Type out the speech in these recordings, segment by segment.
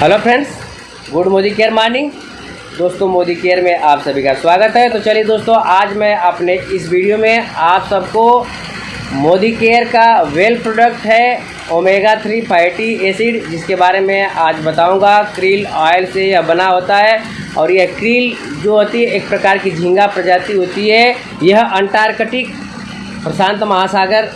Hello friends good Modicare morning दोस्तों Modi care में आप सभी का स्वागत है। तो चलिए दोस्तों, आज मैं अपने इस वीडियो में आप सबको मोदी केयर का वेल प्रोडक्ट है ओमेगा थ्री फैटी एसिड जिसके बारे में आज बताऊँगा। क्रील ऑयल से यह बना होता है और यह क्रील जो होती है, एक प्रकार की झींगा प्रजाति होती है। यह अंटार्कटिक प्रशांत महासागर,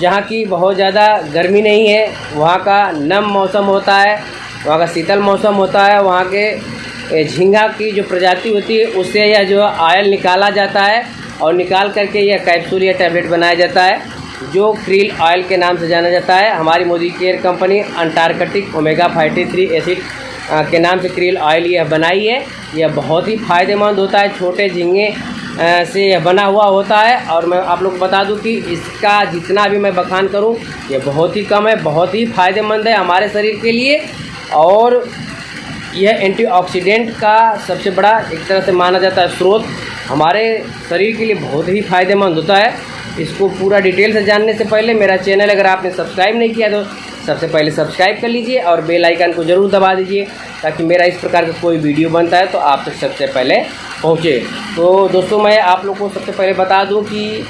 जहाँ की बहुत ज़्यादा गर्मी नहीं है, वहाँ का नम मौसम होता है। वहाँ का शीतल मौसम होता है, वहाँ के झींगा की जो प्रजाति होती है, उससे यह जो ऑयल निकाला जाता है और निकाल करके यह कैप्सूल या टैबलेट बनाया जाता है, जो क्रील ऑयल के नाम से जाना जाता है। हमारी Modicare company Antarctic omega fatty three acid के नाम से क्रील ऑयल यह बनाई है। यह बहुत ही फ़ायदेमंद होता है, छोटे झींगे से यह बना हुआ होता है। और मैं आप लोग बता दूँ कि इसका जितना भी मैं बखान करूँ, यह बहुत ही कम है, बहुत ही फ़ायदेमंद है हमारे शरीर के लिए। और यह एंटीऑक्सीडेंट का सबसे बड़ा एक तरह से माना जाता है स्रोत हमारे शरीर के लिए बहुत ही फ़ायदेमंद होता है। इसको पूरा डिटेल से जानने से पहले मेरा चैनल अगर आपने सब्सक्राइब नहीं किया तो सबसे पहले सब्सक्राइब कर लीजिए और बेल आइकन को ज़रूर दबा दीजिए ताकि मेरा इस प्रकार का कोई वीडियो बनता है तो आप तक सबसे पहले पहुँचे। तो दोस्तों, मैं आप लोग को सबसे पहले बता दूँ कि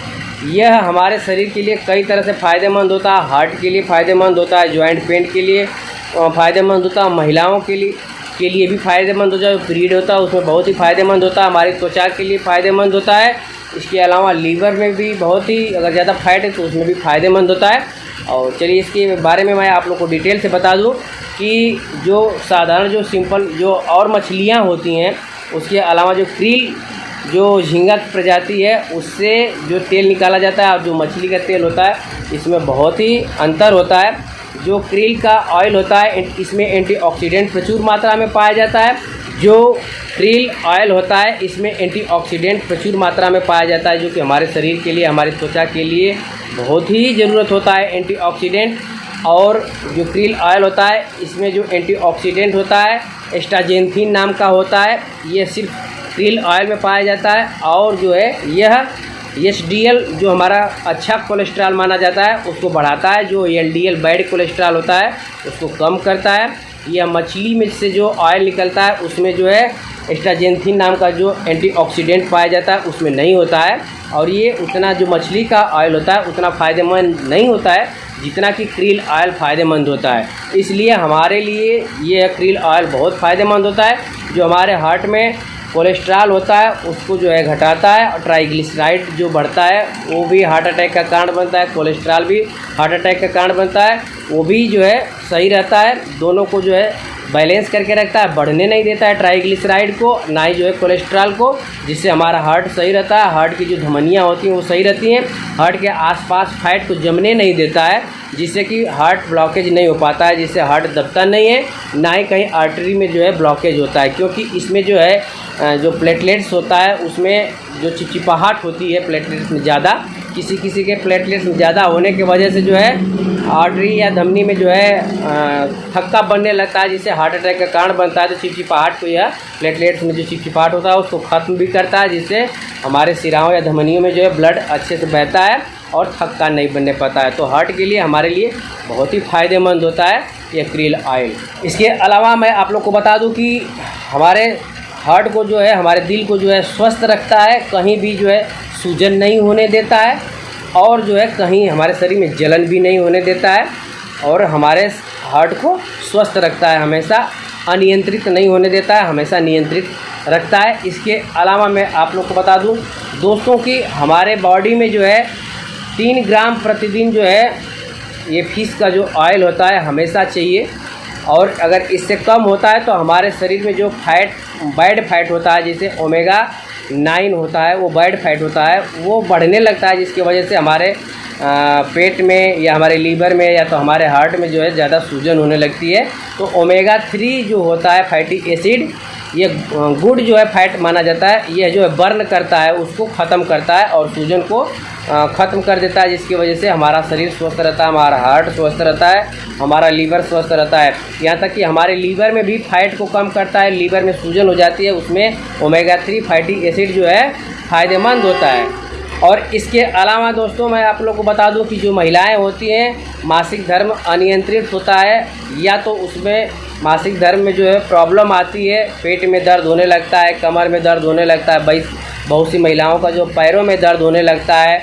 यह हमारे शरीर के लिए कई तरह से फ़ायदेमंद होता है, हार्ट के लिए फ़ायदेमंद होता है, जॉइंट पेन के लिए फ़ायदेमंद होता है महिलाओं के लिए के लिए भी फ़ायदेमंद होता है पीरियड होता है, उसमें बहुत ही फ़ायदेमंद होता है, हमारी त्वचा के लिए फ़ायदेमंद होता है। इसके अलावा लीवर में भी बहुत ही, अगर ज़्यादा फैट है तो उसमें भी फ़ायदेमंद होता है। और चलिए इसके बारे में मैं आप लोग को डिटेल से बता दूँ कि जो साधारण, जो सिंपल जो और मछलियाँ होती हैं, उसके अलावा जो क्रील जो झींगा प्रजाति है, उससे जो तेल निकाला जाता है, और जो मछली का तेल होता है, इसमें बहुत ही अंतर होता है। जो क्रील का ऑयल होता है इसमें एंटीऑक्सीडेंट प्रचुर मात्रा में पाया जाता है। जो क्रील ऑयल होता है, इसमें एंटीऑक्सीडेंट प्रचुर मात्रा में पाया जाता है, जो कि हमारे शरीर के लिए, हमारी त्वचा के लिए बहुत ही ज़रूरत होता है, एंटीऑक्सीडेंट। और जो क्रील ऑयल होता है, इसमें जो एंटीऑक्सीडेंट होता है एस्टाजेंथिन नाम का होता है, ये सिर्फ़ क्रील ऑयल में पाया जाता है। और जो है, यह एस जो हमारा अच्छा कोलेस्ट्रॉल माना जाता है, उसको बढ़ाता है, जो एल बैड कोलेस्ट्रॉल होता है, उसको कम करता है। यह मछली में से जो ऑयल निकलता है, उसमें जो है एस्ट्राजेंथिन नाम का जो एंटीऑक्सीडेंट पाया जाता है, उसमें नहीं होता है। और ये उतना जो मछली का ऑयल होता है, उतना फ़ायदेमंद नहीं होता है, जितना कि क्रील ऑयल फ़ायदेमंद होता है। इसलिए हमारे लिए ये क्रील ऑयल बहुत फ़ायदेमंद होता है। जो हमारे हार्ट में कोलेस्ट्रॉल होता है, उसको जो है घटाता है और ट्राइग्लिसराइड जो बढ़ता है, वो भी हार्ट अटैक का कारण बनता है, कोलेस्ट्रॉल भी हार्ट अटैक का कारण बनता है, वो भी जो है सही रहता है, दोनों को जो है बैलेंस करके रखता है, बढ़ने नहीं देता है ट्राइग्लिसराइड को, ना ही जो है कोलेस्ट्रॉल को, जिससे हमारा हार्ट सही रहता है, हार्ट की जो धमनियाँ होती हैं वो सही रहती हैं, हार्ट के आसपास फैट को जमने नहीं देता है, जिससे कि हार्ट ब्लॉकेज नहीं हो पाता है, जिससे हार्ट दबता नहीं है, ना ही कहीं आर्टरी में जो है ब्लॉकेज होता है, क्योंकि इसमें जो है जो प्लेटलेट्स होता है, उसमें जो चिपचिपाहट होती है प्लेटलेट्स में ज़्यादा किसी किसी के प्लेटलेट्स ज़्यादा होने की वजह से जो है आर्टरी या धमनी में जो है थक्का बनने लगता है, जिससे हार्ट अटैक का कारण बनता है। तो चिपचिपाहट को यह प्लेटलेट्स में जो चिपचिपाहट होता है, उसको ख़त्म भी करता है, जिससे हमारे सिराओं या धमनियों में जो है ब्लड अच्छे से बहता है और थक्का नहीं बनने पाता है। तो हार्ट के लिए, हमारे लिए बहुत ही फ़ायदेमंद होता है ये क्रील ऑयल इसके अलावा मैं आप लोग को बता दूँ कि हमारे हार्ट को जो है, हमारे दिल को जो है स्वस्थ रखता है, कहीं भी जो है सूजन नहीं होने देता है और जो है कहीं हमारे शरीर में जलन भी नहीं होने देता है और हमारे हार्ट को स्वस्थ रखता है, हमेशा अनियंत्रित नहीं होने देता है, हमेशा नियंत्रित रखता है। इसके अलावा मैं आप लोग को बता दूँ, दोस्तों कि हमारे बॉडी में जो है तीन ग्राम प्रतिदिन जो है ये फ़िश का जो ऑयल होता है हमेशा चाहिए और अगर इससे कम होता है तो हमारे शरीर में जो फैट बैड फैट होता है, जैसे ओमेगा नाइन होता है, वो बैड फैट होता है, वो बढ़ने लगता है, जिसकी वजह से हमारे पेट में या हमारे लीवर में या तो हमारे हार्ट में जो है ज़्यादा सूजन होने लगती है। तो ओमेगा थ्री जो होता है, फैटी एसिड ये गुड जो है फैट माना जाता है यह जो है बर्न करता है, उसको ख़त्म करता है और सूजन को ख़त्म कर देता है, जिसकी वजह से हमारा शरीर स्वस्थ रहता है, हमारा हार्ट स्वस्थ रहता है, हमारा लीवर स्वस्थ रहता है। यहाँ तक कि हमारे लीवर में भी फैट को कम करता है लीवर में सूजन हो जाती है, उसमें ओमेगा थ्री फैटी एसिड जो है फ़ायदेमंद होता है। और इसके अलावा दोस्तों मैं आप लोग को बता दूँ कि जो महिलाएँ होती हैं, मासिक धर्म अनियंत्रित होता है या तो उसमें मासिक धर्म में जो है प्रॉब्लम आती है, पेट में दर्द होने लगता है, कमर में दर्द होने लगता है बहुत सी महिलाओं का जो पैरों में दर्द होने लगता है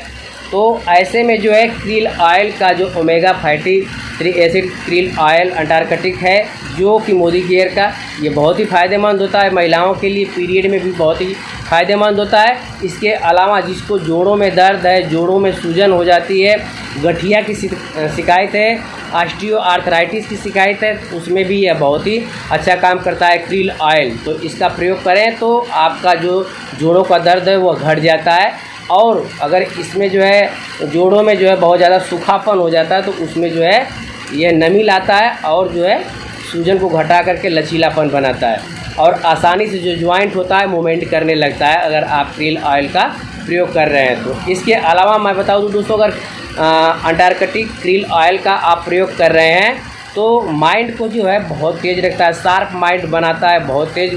तो ऐसे में जो है क्रील ऑयल का जो omega fatty three acid krill oil Antarctic है, जो कि मोदी केयर का, ये बहुत ही फ़ायदेमंद होता है। महिलाओं के लिए पीरियड में भी बहुत ही फ़ायदेमंद होता है। इसके अलावा जिसको जोड़ों में दर्द है, जोड़ों में सूजन हो जाती है, गठिया की शिकायत है आस्टियो आर्थराइटिस की शिकायत है, उसमें भी यह बहुत ही अच्छा काम करता है क्रील ऑयल। तो इसका प्रयोग करें तो आपका जो जोड़ों का दर्द है, वह घट जाता है। और अगर इसमें जो है, जोड़ों में जो है बहुत ज़्यादा सूखापन हो जाता है तो उसमें जो है यह नमी लाता है और जो है, सूजन को घटा करके लचीलापन बनाता है। और आसानी से जो ज्वाइंट होता है मूवमेंट करने लगता है, अगर आप क्रील ऑयल का प्रयोग कर रहे हैं। तो इसके अलावा मैं बता दूँ दोस्तों, अगर अंटार्कटिक क्रील ऑयल का आप प्रयोग कर रहे हैं तो माइंड को जो है बहुत तेज़ रखता है शार्प माइंड बनाता है, बहुत तेज़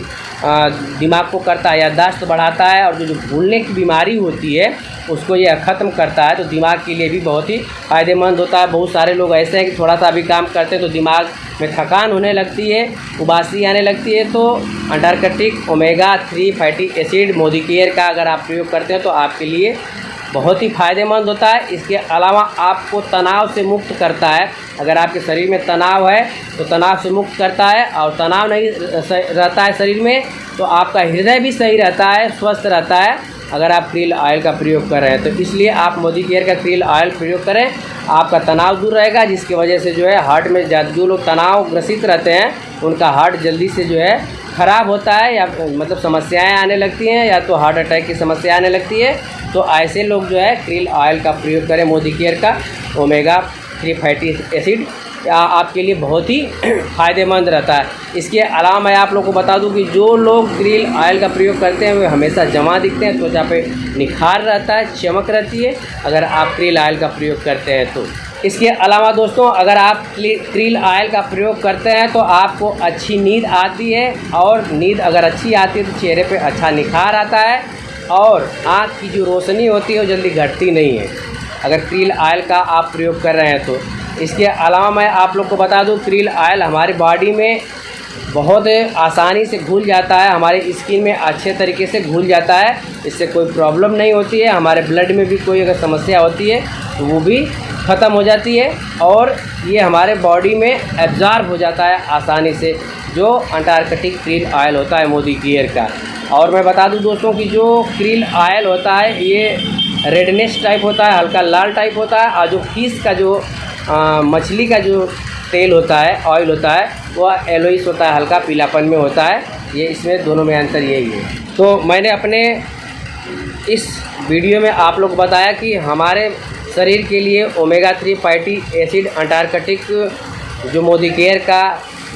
दिमाग को करता है, याददाश्त बढ़ाता है और जो जो भूलने की बीमारी होती है, उसको यह ख़त्म करता है तो दिमाग के लिए भी बहुत ही फ़ायदेमंद होता है। बहुत सारे लोग ऐसे हैं कि थोड़ा सा भी काम करते हैं तो दिमाग में थकान होने लगती है, उबासी आने लगती है तो Antarctic omega three fatty acid Modicare का अगर आप प्रयोग करते हैं तो आपके लिए बहुत ही फ़ायदेमंद होता है। इसके अलावा आपको तनाव से मुक्त करता है। अगर आपके शरीर में तनाव है तो तनाव से मुक्त करता है और तनाव नहीं रहता है शरीर में तो आपका हृदय भी सही रहता है, स्वस्थ रहता है। अगर आप क्रील ऑयल का प्रयोग कर रहे हैं तो इसलिए आप मोदी केयर का क्रील ऑयल प्रयोग करें। आपका तनाव दूर रहेगा, जिसकी वजह से जो है हार्ट में जो लोग तनाव ग्रसित रहते हैं, उनका हार्ट जल्दी से जो है ख़राब होता है या मतलब समस्याएँ आने लगती हैं या तो हार्ट अटैक की समस्या आने लगती है तो ऐसे लोग जो है क्रील ऑयल का प्रयोग करें मोदी केयर का, ओमेगा थ्री फैटी एसिड आपके लिए बहुत ही फ़ायदेमंद रहता है। इसके अलावा मैं आप लोग को बता दूँ कि जो लोग ग्रिल ऑयल का प्रयोग करते हैं, वे हमेशा जमा दिखते हैं, त्वचा पे निखार रहता है, चमक रहती है। अगर आप क्रील ऑयल का प्रयोग करते हैं तो इसके अलावा दोस्तों, अगर आप क्रील ऑयल का प्रयोग करते हैं तो आपको अच्छी नींद आती है और नींद अगर अच्छी आती है तो चेहरे पे अच्छा निखार आता है और आँख की जो रोशनी होती है, वो जल्दी घटती नहीं है। अगर क्रील ऑयल का आप प्रयोग कर रहे हैं तो। इसके अलावा मैं आप लोग को बता दूँ, क्रील ऑयल हमारी बॉडी में बहुत आसानी से घुल जाता है, हमारी स्किन में अच्छे तरीके से घुल जाता है, इससे कोई प्रॉब्लम नहीं होती है, हमारे ब्लड में भी कोई अगर समस्या होती है तो वो भी ख़त्म हो जाती है और ये हमारे बॉडी में एब्ज़ॉर्ब हो जाता है आसानी से, जो अंटार्कटिक क्रील ऑयल होता है मोदी गियर का। और मैं बता दूँ दोस्तों कि जो क्रील ऑयल होता है, ये रेडनेस टाइप होता है, हल्का लाल टाइप होता है, और जो फ़िश का जो मछली का जो तेल होता है ऑयल होता है, वह एलोइस होता है, हल्का पीलापन में होता है। ये इसमें दोनों में अंतर यही है। तो मैंने अपने इस वीडियो में आप लोग बताया कि हमारे शरीर के लिए omega three fatty acid Antarctic जो मोदी केयर का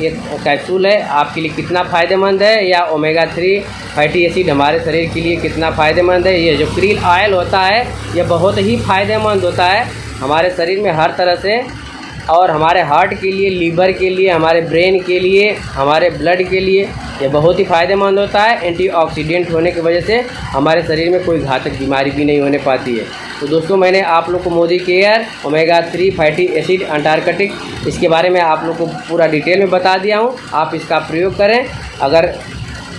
ये कैप्सूल है, आपके लिए कितना फ़ायदेमंद है? या ओमेगा थ्री फैटी एसिड हमारे शरीर के लिए कितना फ़ायदेमंद है? ये जो क्रील ऑयल होता है, ये बहुत ही फ़ायदेमंद होता है हमारे शरीर में हर तरह से। और हमारे हार्ट के लिए लीवर के लिए, हमारे ब्रेन के लिए, हमारे ब्लड के लिए ये बहुत ही फ़ायदेमंद होता है। एंटीऑक्सीडेंट होने की वजह से हमारे शरीर में कोई घातक बीमारी भी नहीं होने पाती है। तो दोस्तों, मैंने आप लोग को Modicare omega three fatty acid Antarctic इसके बारे में आप लोग को पूरा डिटेल में बता दिया हूँ। आप इसका प्रयोग करें। अगर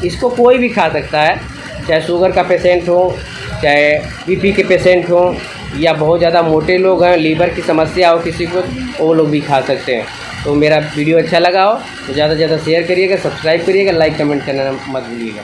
इसको कोई भी खा सकता है, चाहे शुगर का पेशेंट हो, चाहे बीपी के पेशेंट हो, या बहुत ज़्यादा मोटे लोग हैं लीवर की समस्या हो किसी को, वो लोग भी खा सकते हैं। तो मेरा वीडियो अच्छा लगा हो तो ज़्यादा से ज़्यादा शेयर करिएगा सब्सक्राइब करिएगा लाइक कमेंट करना मत भूलिएगा।